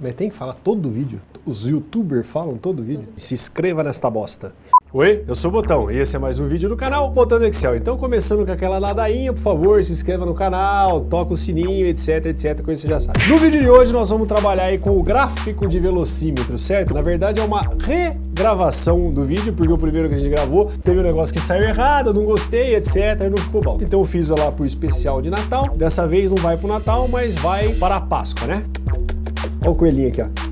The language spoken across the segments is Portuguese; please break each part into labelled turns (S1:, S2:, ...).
S1: Mas tem que falar todo vídeo. Os youtubers falam todo vídeo. Se inscreva nesta bosta. Oi, eu sou o Botão e esse é mais um vídeo do canal Botão do Excel. Então começando com aquela ladainha, por favor, se inscreva no canal, toca o sininho, etc, etc, coisa que você já sabe. No vídeo de hoje nós vamos trabalhar aí com o gráfico de velocímetro, certo? Na verdade é uma regravação do vídeo, porque o primeiro que a gente gravou teve um negócio que saiu errado, não gostei, etc, e não ficou bom. Então eu fiz lá pro especial de Natal, dessa vez não vai pro Natal, mas vai para a Páscoa, né? Olha o coelhinho aqui, ó.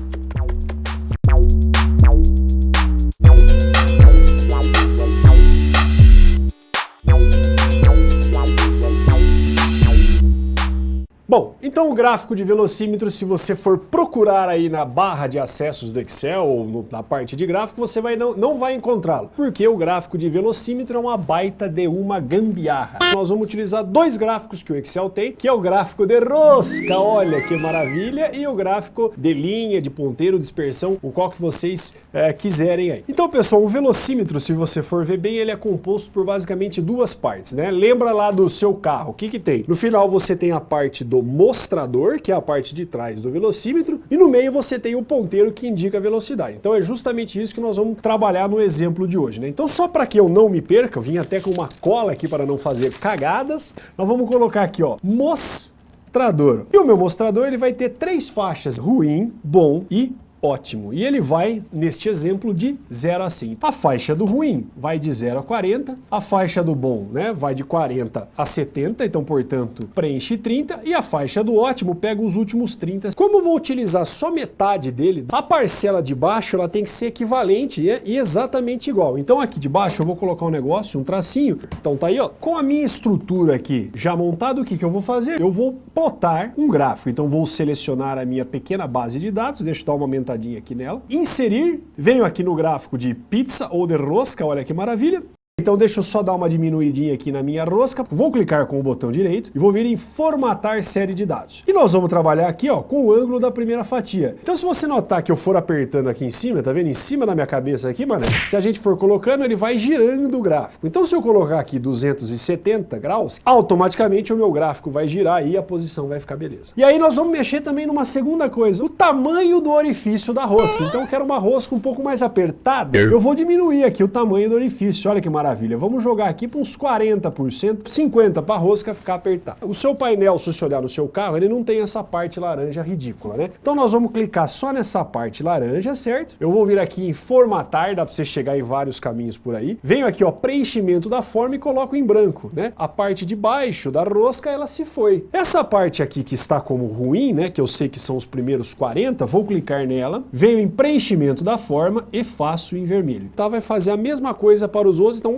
S1: Então o gráfico de velocímetro, se você for procurar aí na barra de acessos do Excel ou no, na parte de gráfico, você vai, não, não vai encontrá-lo, porque o gráfico de velocímetro é uma baita de uma gambiarra. Nós vamos utilizar dois gráficos que o Excel tem, que é o gráfico de rosca, olha que maravilha, e o gráfico de linha, de ponteiro, dispersão, o qual que vocês é, quiserem aí. Então pessoal, o velocímetro, se você for ver bem, ele é composto por basicamente duas partes, né? Lembra lá do seu carro, o que que tem? No final você tem a parte do do que é a parte de trás do velocímetro, e no meio você tem o ponteiro que indica a velocidade. Então é justamente isso que nós vamos trabalhar no exemplo de hoje. Né? Então só para que eu não me perca, eu vim até com uma cola aqui para não fazer cagadas, nós vamos colocar aqui, ó, mostrador. E o meu mostrador ele vai ter três faixas, ruim, bom e ótimo. E ele vai, neste exemplo, de 0 a 100. A faixa do ruim vai de 0 a 40, a faixa do bom né, vai de 40 a 70, então, portanto, preenche 30, e a faixa do ótimo pega os últimos 30. Como vou utilizar só metade dele, a parcela de baixo ela tem que ser equivalente e exatamente igual. Então aqui de baixo eu vou colocar um negócio, um tracinho, então tá aí, ó. Com a minha estrutura aqui já montada, o que, que eu vou fazer? Eu vou plotar um gráfico, então vou selecionar a minha pequena base de dados, deixa eu dar uma aqui nela. Inserir, venho aqui no gráfico de pizza ou de rosca, olha que maravilha. Então deixa eu só dar uma diminuidinha aqui na minha rosca, vou clicar com o botão direito e vou vir em formatar série de dados. E nós vamos trabalhar aqui ó, com o ângulo da primeira fatia. Então se você notar que eu for apertando aqui em cima, tá vendo? Em cima da minha cabeça aqui, mano, se a gente for colocando, ele vai girando o gráfico. Então se eu colocar aqui 270 graus, automaticamente o meu gráfico vai girar e a posição vai ficar beleza. E aí nós vamos mexer também numa segunda coisa, o tamanho do orifício da rosca. Então eu quero uma rosca um pouco mais apertada, eu vou diminuir aqui o tamanho do orifício, olha que maravilha maravilha. Vamos jogar aqui para uns 40%, 50% para a rosca ficar apertada. O seu painel, se você olhar no seu carro, ele não tem essa parte laranja ridícula, né? Então nós vamos clicar só nessa parte laranja, certo? Eu vou vir aqui em formatar, dá para você chegar em vários caminhos por aí. Venho aqui, ó, preenchimento da forma e coloco em branco, né? A parte de baixo da rosca, ela se foi. Essa parte aqui que está como ruim, né? Que eu sei que são os primeiros 40, vou clicar nela, venho em preenchimento da forma e faço em vermelho. Tá? Vai fazer a mesma coisa para os outros, então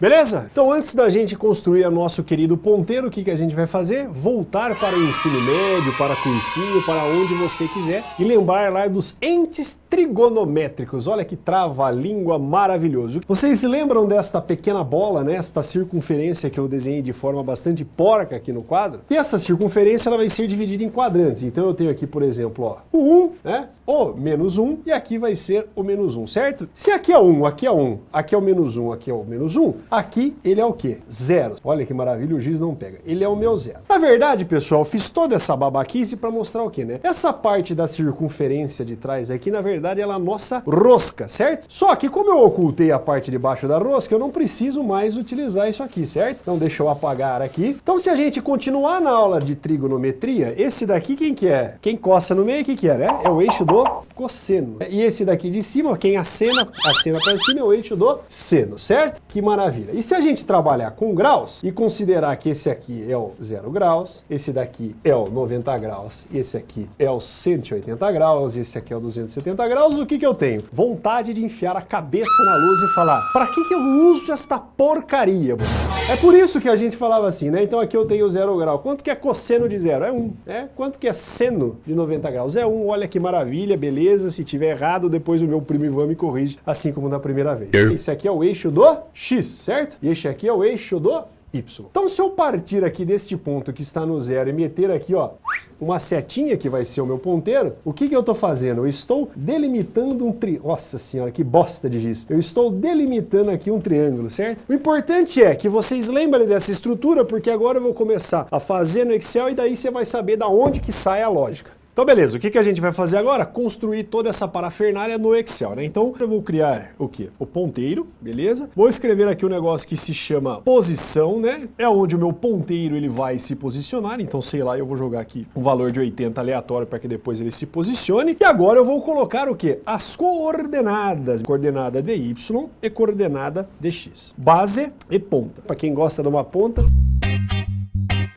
S1: Beleza? Então antes da gente construir o nosso querido ponteiro, o que, que a gente vai fazer? Voltar para o ensino médio, para cursinho, para onde você quiser e lembrar lá dos entes trigonométricos. Olha que trava-língua maravilhoso. Vocês lembram desta pequena bola, né? Esta circunferência que eu desenhei de forma bastante porca aqui no quadro? E essa circunferência ela vai ser dividida em quadrantes. Então eu tenho aqui, por exemplo, ó, o 1, né? O menos 1 e aqui vai ser o menos 1, certo? Se aqui é 1, aqui é 1, aqui é o menos 1, aqui é o menos 1, Aqui ele é o quê? Zero. Olha que maravilha, o giz não pega. Ele é o meu zero. Na verdade, pessoal, fiz toda essa babaquice para mostrar o quê, né? Essa parte da circunferência de trás aqui, na verdade, ela é a nossa rosca, certo? Só que como eu ocultei a parte de baixo da rosca, eu não preciso mais utilizar isso aqui, certo? Então deixa eu apagar aqui. Então se a gente continuar na aula de trigonometria, esse daqui quem que é? Quem coça no meio, o que que é, né? É o eixo do cosseno. E esse daqui de cima, quem acena, acena para cima é o eixo do seno, certo? Que maravilha. E se a gente trabalhar com graus e considerar que esse aqui é o 0 graus, esse daqui é o 90 graus, esse aqui é o 180 graus, esse aqui é o 270 graus, o que que eu tenho? Vontade de enfiar a cabeça na luz e falar, para que que eu uso esta porcaria? É por isso que a gente falava assim, né? Então aqui eu tenho 0 grau. Quanto que é cosseno de zero? É 1. Um, né? Quanto que é seno de 90 graus? É 1. Um. Olha que maravilha, beleza. Se tiver errado, depois o meu primo Ivan me corrige, assim como na primeira vez. Esse aqui é o eixo do X, certo? E este aqui é o eixo do y. Então se eu partir aqui deste ponto que está no zero e meter aqui, ó, uma setinha que vai ser o meu ponteiro, o que, que eu estou fazendo? Eu estou delimitando um tri... Nossa senhora, que bosta de giz. Eu estou delimitando aqui um triângulo, certo? O importante é que vocês lembrem dessa estrutura, porque agora eu vou começar a fazer no Excel e daí você vai saber da onde que sai a lógica. Então beleza, o que, que a gente vai fazer agora? Construir toda essa parafernália no Excel, né? Então eu vou criar o que? O ponteiro, beleza? Vou escrever aqui um negócio que se chama posição, né? É onde o meu ponteiro ele vai se posicionar, então sei lá, eu vou jogar aqui um valor de 80 aleatório para que depois ele se posicione. E agora eu vou colocar o que? As coordenadas, coordenada de Y e coordenada de X. Base e ponta. Para quem gosta de uma ponta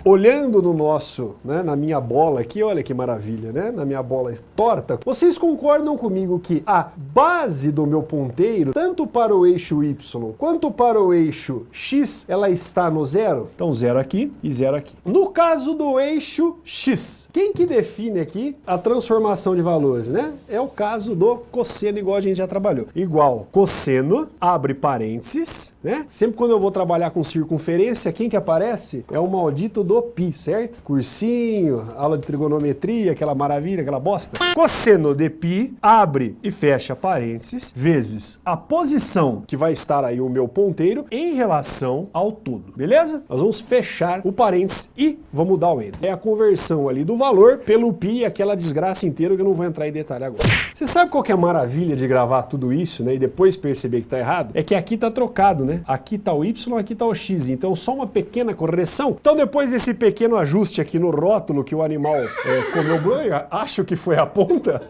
S1: olhando no nosso, né, na minha bola aqui, olha que maravilha, né? Na minha bola torta, vocês concordam comigo que a base do meu ponteiro, tanto para o eixo Y quanto para o eixo X, ela está no zero? Então zero aqui e zero aqui. No caso do eixo X, quem que define aqui a transformação de valores, né? É o caso do cosseno, igual a gente já trabalhou. Igual cosseno, abre parênteses, né? Sempre quando eu vou trabalhar com circunferência, quem que aparece? É o maldito do pi, certo? Cursinho, aula de trigonometria, aquela maravilha, aquela bosta. Cosseno de pi, abre e fecha parênteses, vezes a posição que vai estar aí o meu ponteiro em relação ao todo, beleza? Nós vamos fechar o parênteses e vamos dar o enter. É a conversão ali do valor pelo pi, aquela desgraça inteira que eu não vou entrar em detalhe agora. Você sabe qual que é a maravilha de gravar tudo isso, né, e depois perceber que tá errado? É que aqui tá trocado, né? Aqui tá o y, aqui tá o x, então só uma pequena correção. Então depois desse esse pequeno ajuste aqui no rótulo que o animal é, comeu, acho que foi a ponta,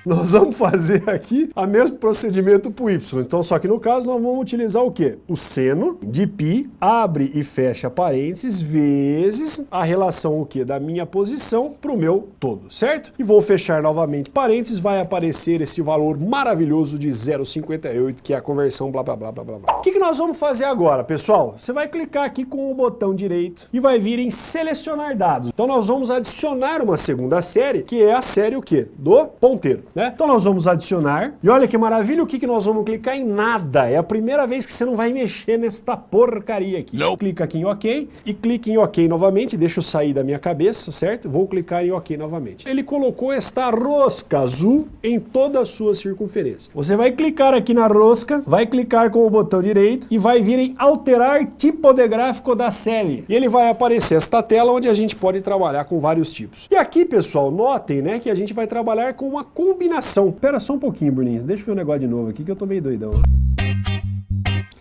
S1: nós vamos fazer aqui o mesmo procedimento para o y. Então, só que no caso, nós vamos utilizar o quê? O seno de π, abre e fecha parênteses, vezes a relação o quê? Da minha posição para o meu todo, certo? E vou fechar novamente parênteses, vai aparecer esse valor maravilhoso de 0,58, que é a conversão blá blá blá blá blá. O que, que nós vamos fazer agora, pessoal? Você vai clicar aqui com o botão direito e vai vir em selecionar dados. Então nós vamos adicionar uma segunda série, que é a série o quê? Do ponteiro né? Então nós vamos adicionar, e olha que maravilha, o que, que nós vamos clicar em nada, é a primeira vez que você não vai mexer nesta porcaria aqui. Não. Clica aqui em OK, e clique em OK novamente, deixa eu sair da minha cabeça, certo? Vou clicar em OK novamente. Ele colocou esta rosca azul em toda a sua circunferência. Você vai clicar aqui na rosca, vai clicar com o botão direito, e vai vir em alterar tipo de gráfico da série. E ele vai aparecer esta tela onde a gente pode trabalhar com vários tipos. E aqui, pessoal, notem, né, que a gente vai trabalhar com uma combinação. Pera só um pouquinho, Bruninho. Deixa eu ver um negócio de novo aqui que eu tô meio doidão.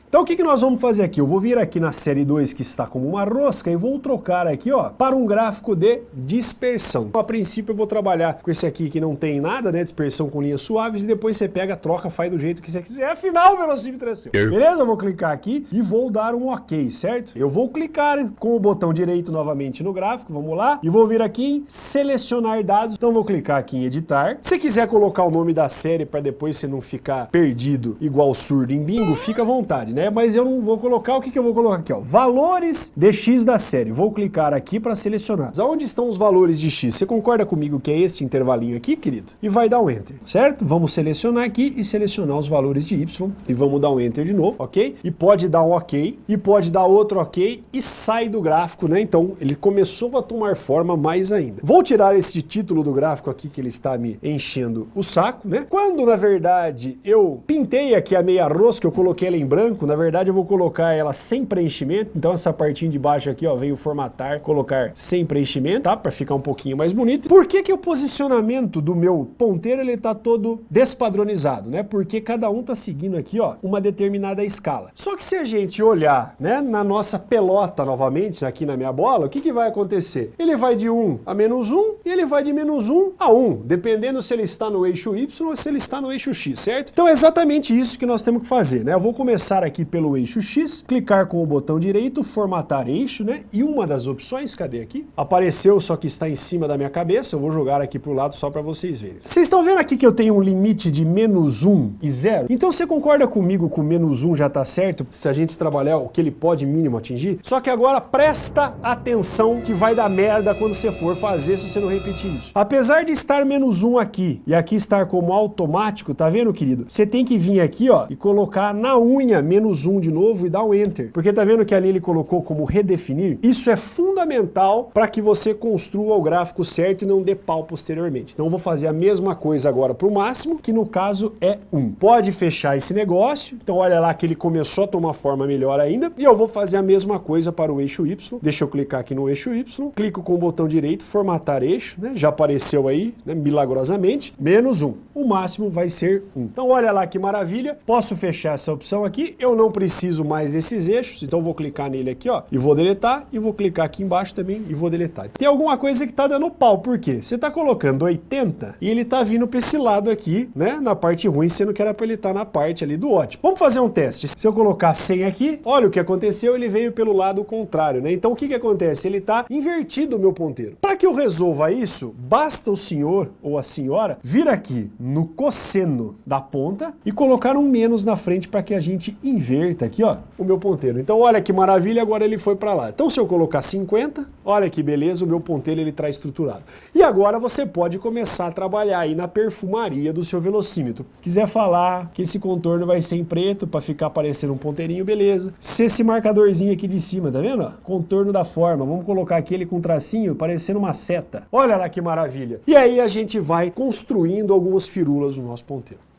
S1: Então o que, que nós vamos fazer aqui? Eu vou vir aqui na série 2 que está como uma rosca e vou trocar aqui ó, para um gráfico de dispersão. Então, a princípio eu vou trabalhar com esse aqui que não tem nada, né? Dispersão com linhas suaves e depois você pega, troca, faz do jeito que você quiser. Afinal, o velocímetro é seu. Beleza? Eu vou clicar aqui e vou dar um ok, certo? Eu vou clicar com o botão direito novamente no gráfico, vamos lá, e vou vir aqui em selecionar dados. Então vou clicar aqui em editar. Se quiser colocar o nome da série para depois você não ficar perdido igual surdo em bingo, fica à vontade, né? Né? Mas eu não vou colocar, o que, que eu vou colocar aqui, ó? Valores de x da série. Vou clicar aqui para selecionar. Onde estão os valores de x? Você concorda comigo que é este intervalinho aqui, querido? E vai dar um Enter, certo? Vamos selecionar aqui e selecionar os valores de y. E vamos dar um Enter de novo, ok? E pode dar um ok, e pode dar outro ok, e sai do gráfico, né? Então, ele começou a tomar forma mais ainda. Vou tirar esse título do gráfico aqui, que ele está me enchendo o saco, né? Quando, na verdade, eu pintei aqui a meia rosca, eu coloquei ela em branco, na verdade eu vou colocar ela sem preenchimento, então essa partinha de baixo aqui, ó, veio formatar, colocar sem preenchimento, tá? Para ficar um pouquinho mais bonito. Por que que o posicionamento do meu ponteiro, ele tá todo despadronizado, né? Porque cada um tá seguindo aqui, ó, uma determinada escala. Só que se a gente olhar, né, na nossa pelota novamente, aqui na minha bola, o que que vai acontecer? Ele vai de 1 a menos 1 e ele vai de menos 1 a 1, dependendo se ele está no eixo Y ou se ele está no eixo X, certo? Então é exatamente isso que nós temos que fazer, né? Eu vou começar aqui aqui pelo eixo X, clicar com o botão direito, formatar eixo, né? E uma das opções, cadê aqui? Apareceu, só que está em cima da minha cabeça, eu vou jogar aqui pro lado só para vocês verem. Vocês estão vendo aqui que eu tenho um limite de menos 1 e 0? Então você concorda comigo que o menos 1 já está certo, se a gente trabalhar o que ele pode mínimo atingir? Só que agora presta atenção que vai dar merda quando você for fazer se você não repetir isso. Apesar de estar menos 1 aqui e aqui estar como automático, tá vendo, querido? Você tem que vir aqui, ó, e colocar na unha menos um de novo e dá o Enter. Porque tá vendo que ali ele colocou como redefinir? Isso é fundamental para que você construa o gráfico certo e não dê pau posteriormente. Então eu vou fazer a mesma coisa agora para o máximo, que no caso é 1. Pode fechar esse negócio, então olha lá que ele começou a tomar forma melhor ainda, e eu vou fazer a mesma coisa para o eixo Y. Deixa eu clicar aqui no eixo Y, clico com o botão direito, formatar eixo, né? já apareceu aí, né? milagrosamente, menos 1. O máximo vai ser 1. Então olha lá que maravilha, posso fechar essa opção aqui, eu não preciso mais desses eixos, então vou clicar nele aqui ó, e vou deletar, e vou clicar aqui embaixo também e vou deletar. Tem alguma coisa que está dando pau, por quê? Você está colocando 80 e ele está vindo para esse lado aqui, né, na parte ruim, sendo que era para ele estar tá na parte ali do ótimo. Vamos fazer um teste. Se eu colocar 100 aqui, olha o que aconteceu, ele veio pelo lado contrário, né? Então o que que acontece? Ele está invertido o meu ponteiro. Para que eu resolva isso, basta o senhor ou a senhora vir aqui no cosseno da ponta e colocar um menos na frente para que a gente inverta aqui, ó, o meu ponteiro. Então olha que maravilha, agora ele foi para lá. Então se eu colocar 50, olha que beleza, o meu ponteiro ele está estruturado. E agora você pode começar a trabalhar aí na perfumaria do seu velocímetro. Quiser falar que esse contorno vai ser em preto para ficar parecendo um ponteirinho, beleza. Se esse marcadorzinho aqui de cima, tá vendo? Contorno da forma, vamos colocar aquele com tracinho parecendo uma seta. Olha lá que maravilha. E aí a gente vai construindo algumas firulas no nosso ponteiro.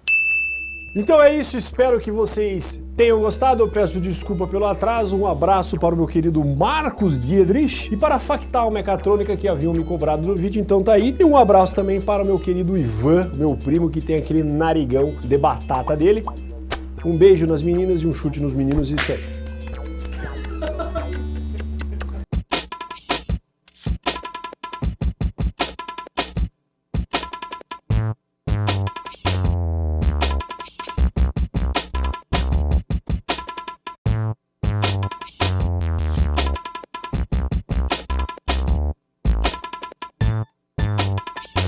S1: Então é isso, espero que vocês tenham gostado, eu peço desculpa pelo atraso, um abraço para o meu querido Marcos Diedrich e para a Factal Mecatrônica que haviam me cobrado no vídeo, então tá aí. E um abraço também para o meu querido Ivan, meu primo que tem aquele narigão de batata dele. Um beijo nas meninas e um chute nos meninos, isso aí.